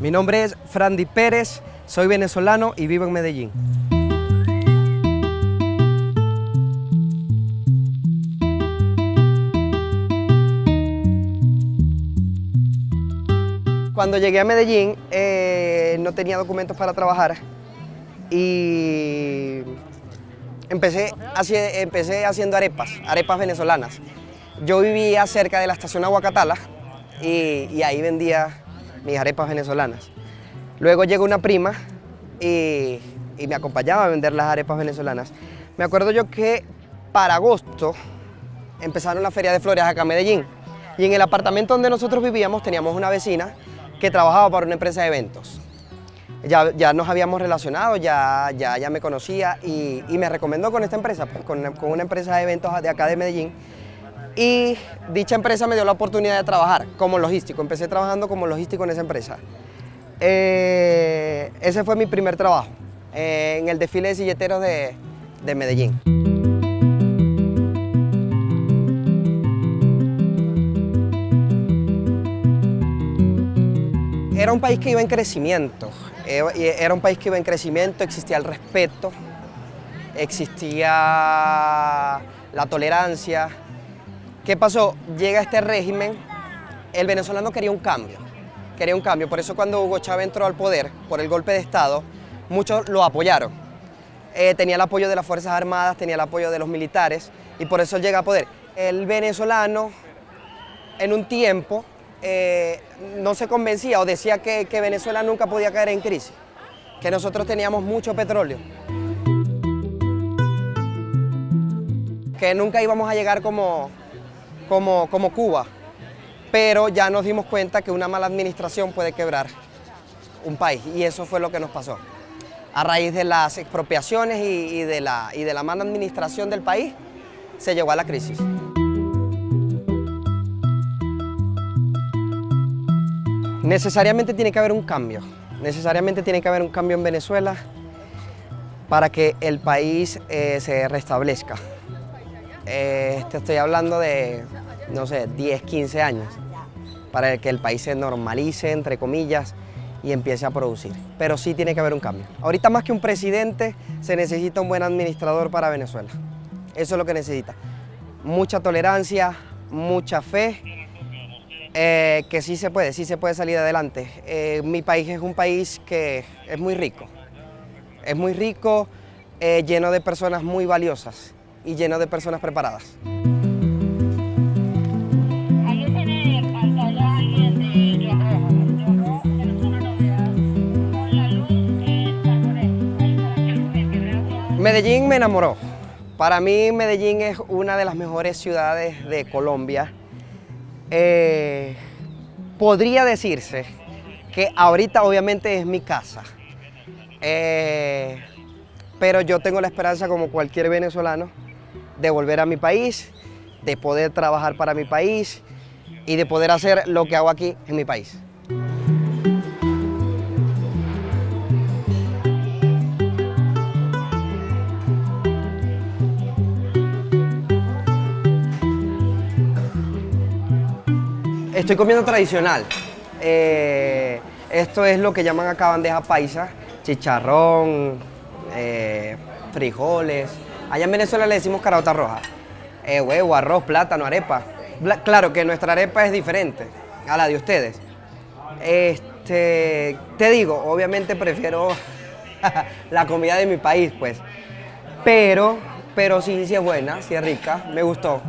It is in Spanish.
Mi nombre es Frandy Pérez, soy venezolano y vivo en Medellín. Cuando llegué a Medellín eh, no tenía documentos para trabajar y empecé haciendo arepas, arepas venezolanas. Yo vivía cerca de la estación Aguacatala y, ahí vendía mis arepas venezolanas. Luego llegó una prima y, y me acompañaba a vender las arepas venezolanas. Me acuerdo yo que para agosto empezaron la Feria de Flores acá en Medellín y en el apartamento donde nosotros vivíamos teníamos una vecina que trabajaba para una empresa de eventos. Ya, ya nos habíamos relacionado, ya, ya, ya me conocía y, me recomendó con esta empresa, pues, con, una empresa de eventos de acá de Medellín. Y dicha empresa me dio la oportunidad de trabajar como logístico. Empecé trabajando como logístico en esa empresa. Eh, ese fue mi primer trabajo, eh, en el desfile de silleteros de, de Medellín. Era un país que iba en crecimiento, eh, era un país que iba en crecimiento, existía el respeto, existía la tolerancia. ¿Qué pasó? Llega este régimen, el venezolano quería un cambio, quería un cambio, por eso cuando Hugo Chávez entró al poder por el golpe de Estado, muchos lo apoyaron. Eh, tenía el apoyo de las Fuerzas Armadas, tenía el apoyo de los militares y por eso llega a poder. El venezolano en un tiempo eh, no se convencía o decía que, Venezuela nunca podía caer en crisis, que nosotros teníamos mucho petróleo, que nunca íbamos a llegar como, como, como Cuba, pero ya nos dimos cuenta que una mala administración puede quebrar un país y eso fue lo que nos pasó. A raíz de las expropiaciones y, de, la, y de la mala administración del país, se llegó a la crisis. Necesariamente tiene que haber un cambio, necesariamente tiene que haber un cambio en Venezuela para que el país eh, se restablezca. Eh, te estoy hablando de, no sé, 10, 15 años, para que el país se normalice, entre comillas, y empiece a producir. Pero sí tiene que haber un cambio. Ahorita más que un presidente, se necesita un buen administrador para Venezuela. Eso es lo que necesita. Mucha tolerancia, mucha fe eh, que sí se puede, sí se puede salir adelante. Eh, mi país es un país que es muy rico, es muy rico, eh, lleno de personas muy valiosas y lleno de personas preparadas. Medellín me enamoró. Para mí Medellín es una de las mejores ciudades de Colombia. Eh, podría decirse que ahorita obviamente es mi casa, eh, pero yo tengo la esperanza como cualquier venezolano de volver a mi país, de poder trabajar para mi país y de poder hacer lo que hago aquí en mi país. Estoy comiendo tradicional. Eh, esto es lo que llaman acá bandeja paisa, chicharrón, eh, frijoles. Allá en Venezuela le decimos carota roja. Eh, huevo, arroz, plátano, arepa. claro que nuestra arepa es diferente a la de ustedes. Este, te digo, obviamente prefiero la comida de mi país, pues. Pero, pero sí, sí es buena, sí es rica, me gustó.